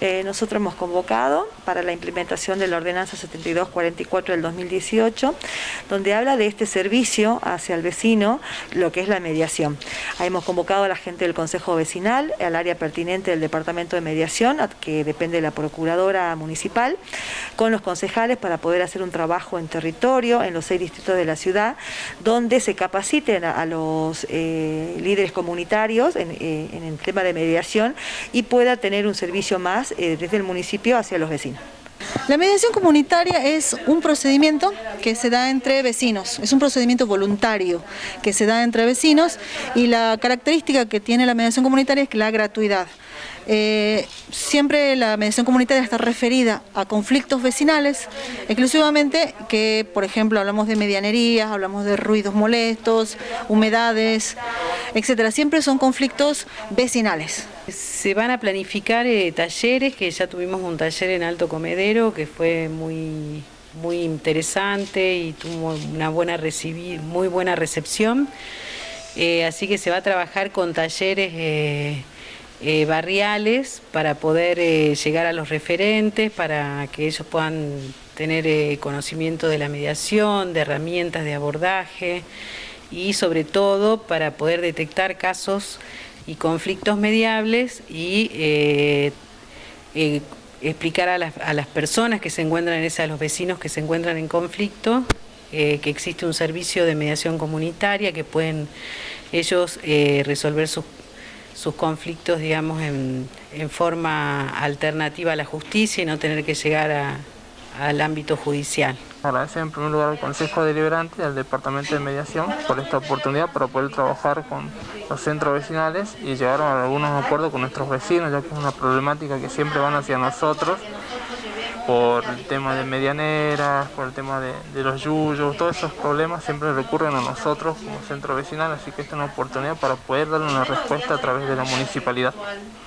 eh, nosotros hemos convocado para la implementación de la ordenanza 7244 del 2018, donde habla de este servicio hacia el vecino, lo que es la mediación. Ahí hemos convocado a la gente del Consejo Vecinal, al área pertinente del Departamento de Mediación, que depende de la Procuradora Municipal, con los concejales para poder hacer un trabajo en territorio, en los seis distritos de la ciudad, donde se capaciten a, los eh, líderes comunitarios eh, en el tema de mediación y pueda tener un servicio más eh, desde el municipio hacia los vecinos. La mediación comunitaria es un procedimiento que se da entre vecinos, es un procedimiento voluntario que se da entre vecinos y la característica que tiene la mediación comunitaria es la gratuidad. Eh, siempre la mediación comunitaria está referida a conflictos vecinales, exclusivamente que, por ejemplo, hablamos de medianerías, hablamos de ruidos molestos, humedades, etcétera. Siempre son conflictos vecinales. Se van a planificar eh, talleres, que ya tuvimos un taller en Alto Comedero que fue muy, muy interesante y tuvo una buena recibir, muy buena recepción. Eh, así que se va a trabajar con talleres eh, barriales para poder llegar a los referentes, para que ellos puedan tener conocimiento de la mediación, de herramientas de abordaje y sobre todo para poder detectar casos y conflictos mediables y eh, eh, explicar a las, personas que se encuentran en a los vecinos que se encuentran en conflicto, eh, que existe un servicio de mediación comunitaria que pueden ellos resolver sus, sus conflictos, digamos, en, en forma alternativa a la justicia y no tener que llegar a, al ámbito judicial. Agradecer en primer lugar al Consejo Deliberante y al Departamento de Mediación por esta oportunidad para poder trabajar con los centros vecinales y llegar a algunos acuerdos con nuestros vecinos, ya que es una problemática que siempre van hacia nosotros por el tema de medianeras, por el tema de, de los yuyos, todos esos problemas siempre recurren a nosotros como centro vecinal, así que esta es una oportunidad para poder darle una respuesta a través de la municipalidad.